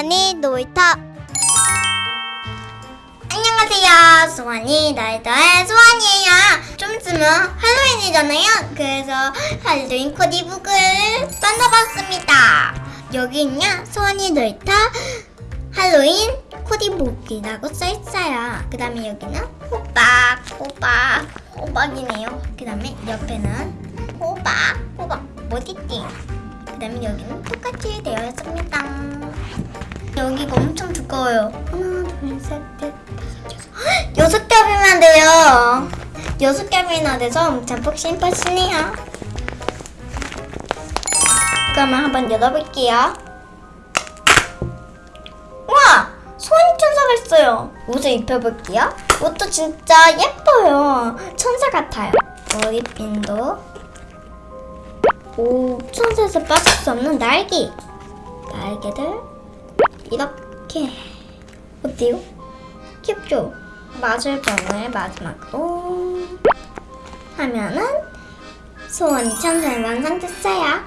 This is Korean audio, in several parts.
수원이 놀이터. 안녕하세요. 수원이 놀이터의 수원이에요. 좀 있으면 할로윈이잖아요. 그래서 할로윈 코디 북을 만나봤습니다. 여기는요 수원이 놀이터 할로윈 코디북이라고 써있어요. 그 다음에 여기는 호박 호박 호박이네요. 그 다음에 옆에는 호박 호박. 머리띠 그 다음에 여기는 똑같이 되어 있습니다 여기가 엄청 두꺼워요 하나 둘 셋 넷 다섯 여섯 겹이면 돼요 여섯 겹이나 돼서 잠복 심플시네요 그러면 한번 열어볼게요 우와! 소원이 천사가 있어요. 옷을 입혀볼게요. 옷도 진짜 예뻐요. 천사 같아요. 머리핀도. 오, 천사에서 빠질 수 없는 날개. 날개들. 이렇게. 어때요? 귀엽죠? 마술병을 마지막으로 하면은 소원이 천사는 완성됐어요.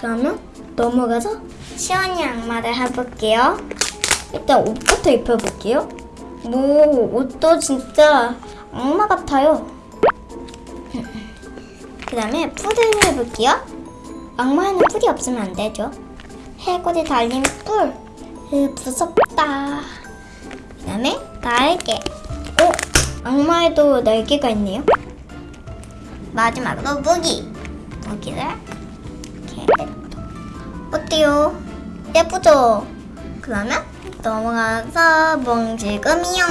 그러면 넘어가서 시원이 악마를 해볼게요. 일단 옷부터 입혀볼게요. 뭐 옷도 진짜 악마 같아요. 그 다음에 뿔을 해볼게요. 악마에는 뿔이 없으면 안 되죠. 해골이 달린 뿔. 으, 무섭다. 그 다음에 날개. 어? 악마에도 날개가 있네요. 마지막으로 무기. 무기를 이렇게 어때요? 예쁘죠? 그러면 넘어가서 몽실금이요.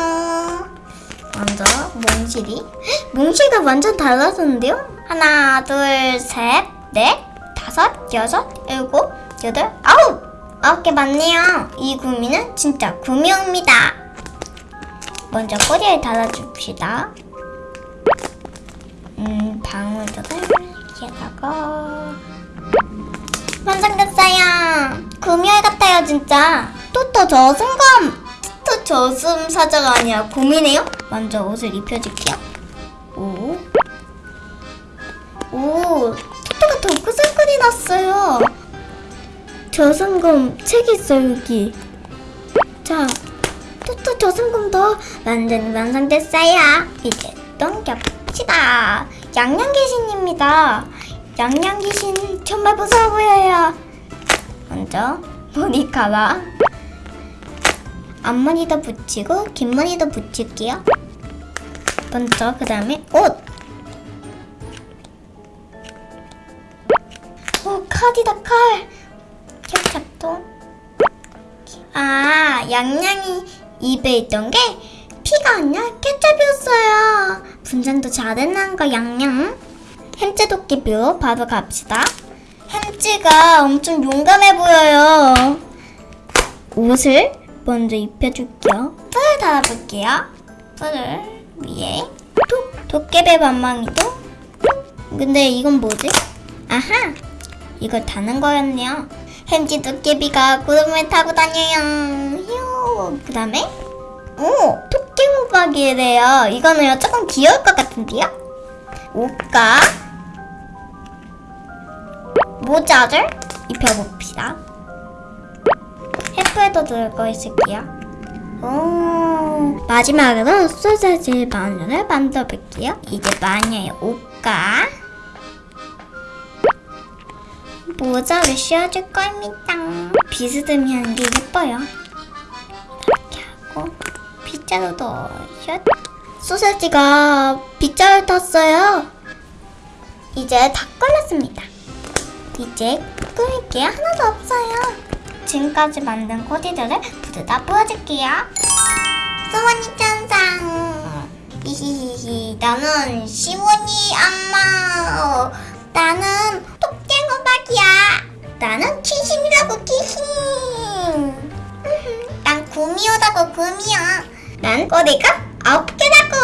먼저 몽실이 몽실과 완전 달라졌는데요? 하나, 둘, 셋, 넷, 다섯, 여섯, 일곱, 여덟, 아홉! 아홉 개 맞네요. 이 구미는 진짜 구미호입니다. 먼저 꼬리에 달아줍시다. 음, 방울들을 여기에다가 완성됐어요. 구미호 같아요, 진짜. 토토 저승검! 토토 저승 사자가 아니라 곰이네요? 먼저 옷을 입혀줄게요. 오. 오, 토토가 덩크ሰር클이 났어요. 저승검 책 있어요, 여기. 자, 토토 저승검도 완전 완성됐어요. 이제 넘겨봅시다. 양양귀신입니다. 양양귀신 정말 무서워 보여요. 먼저 머리카락 앞머리도 붙이고 뒷머리도 붙일게요. 먼저 그 다음에 옷. 오 칼이다 칼. 케찹도. 아 양양이 입에 있던 게 피가 아니라 케찹이었어요. 분장도 잘해낸 거 양양. 햄찌 도끼뷰 바로 갑시다. 햄찌가 엄청 용감해 보여요. 옷을 먼저 입혀줄게요. 뿔을 달아볼게요. 뿔을 위에 톡! 도깨비 반망이도 근데 이건 뭐지? 아하! 이걸 다는 거였네요. 햄찌 도깨비가 구름을 타고 다녀요. 휴! 그 다음에 오! 토끼 호박이래요. 이거는 조금 귀여울 것 같은데요? 옷과 모자를 입혀봅시다. 햇불도 들고 있을게요. 오, 마지막으로 소세지 마녀를 만들어볼게요. 이제 마녀의 옷과 모자를 씌워줄 겁니다. 비스듬히 하는 게 예뻐요. 이렇게 하고 빗자루도 슛. 소세지가 빗자루 탔어요. 이제 다 걸렸습니다. 이제 꾸밀 게 하나도 없어요. 지금까지 만든 코디들을 모두 다 보여줄게요. 소원이 천상. 히히히히. 나는 시원이. 어, 나는. 나는 귀신. 으흠, 난 구미호다고 구미호. 난 꼬리가 아홉 개라고.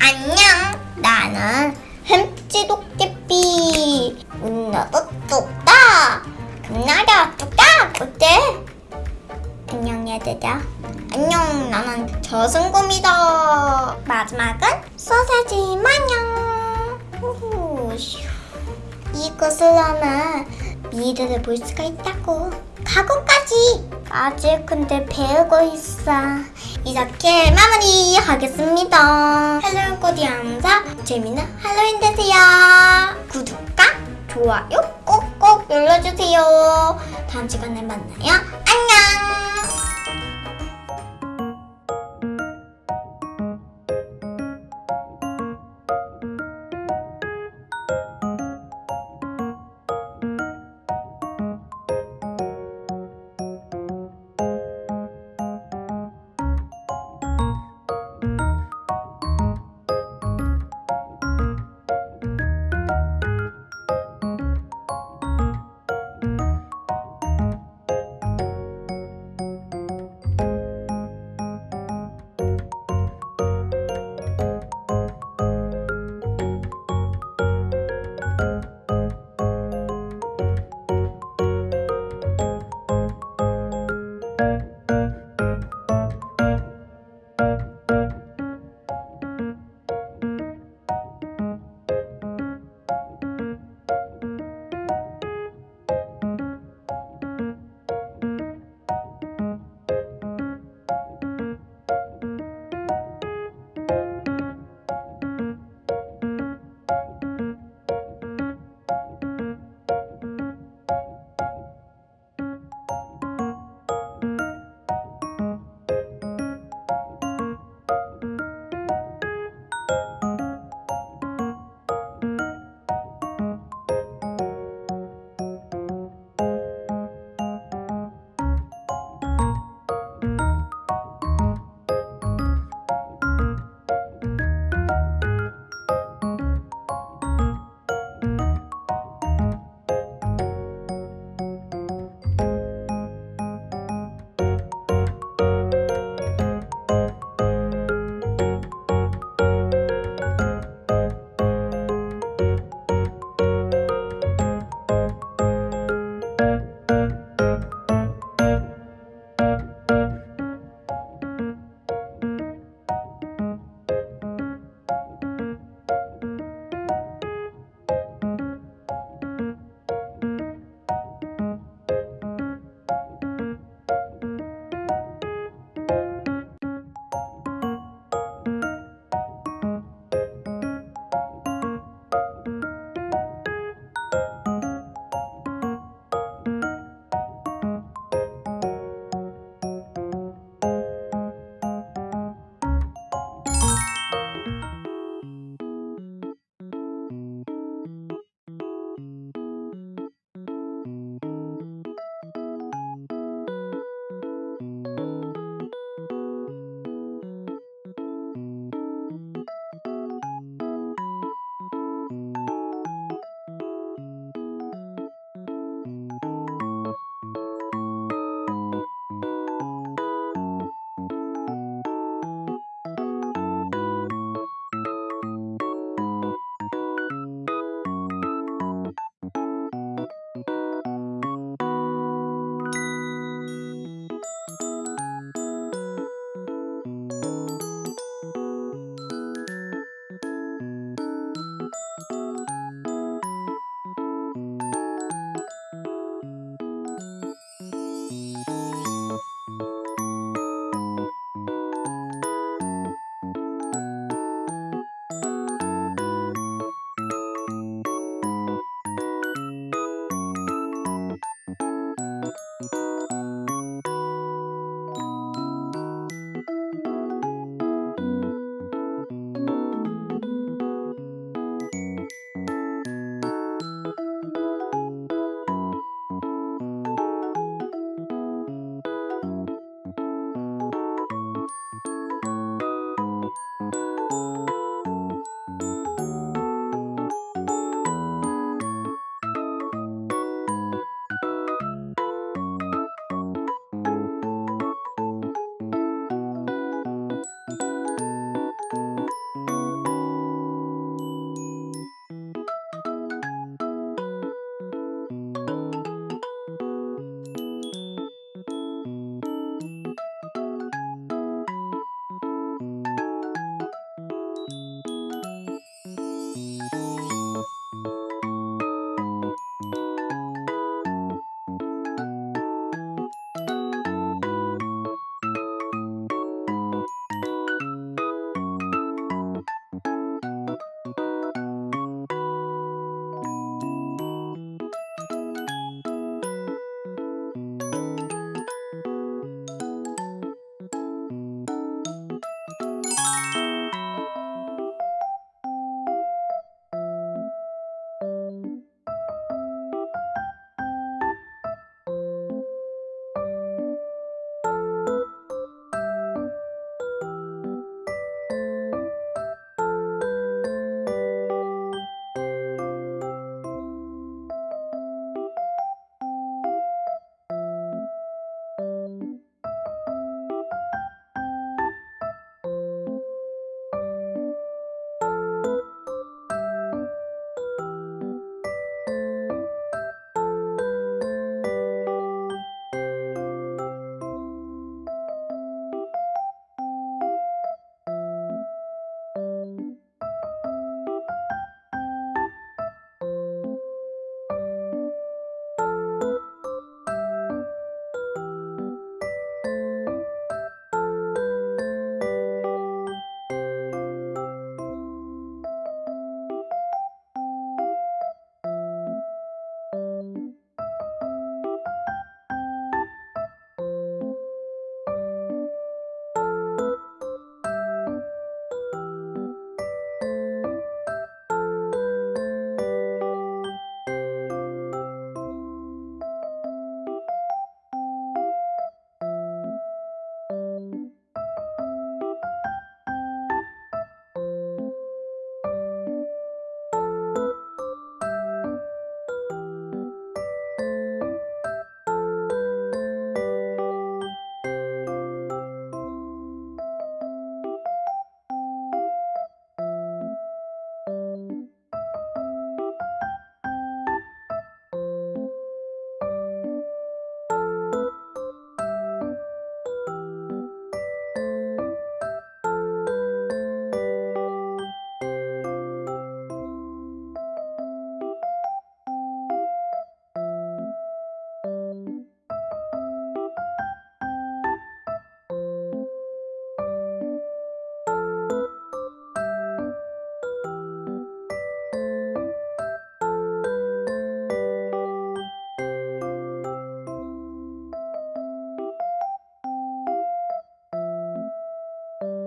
안녕. 나는 햄찌 도깨비. 운나도 뚝딱. 금나라 뚝딱. 어때? 안녕 얘들아. 안녕 나는 저승곰이다. 마지막은 소세지 마냥. 슈. 이곳으로는 미래를 볼 수가 있다고. 학원까지! 아직 근데 배우고 있어. 이렇게 마무리하겠습니다. 할로윈 코디 함사 재미있는 할로윈 되세요. 구독과 좋아요 꼭꼭 눌러주세요. 다음 시간에 만나요. 안녕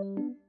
you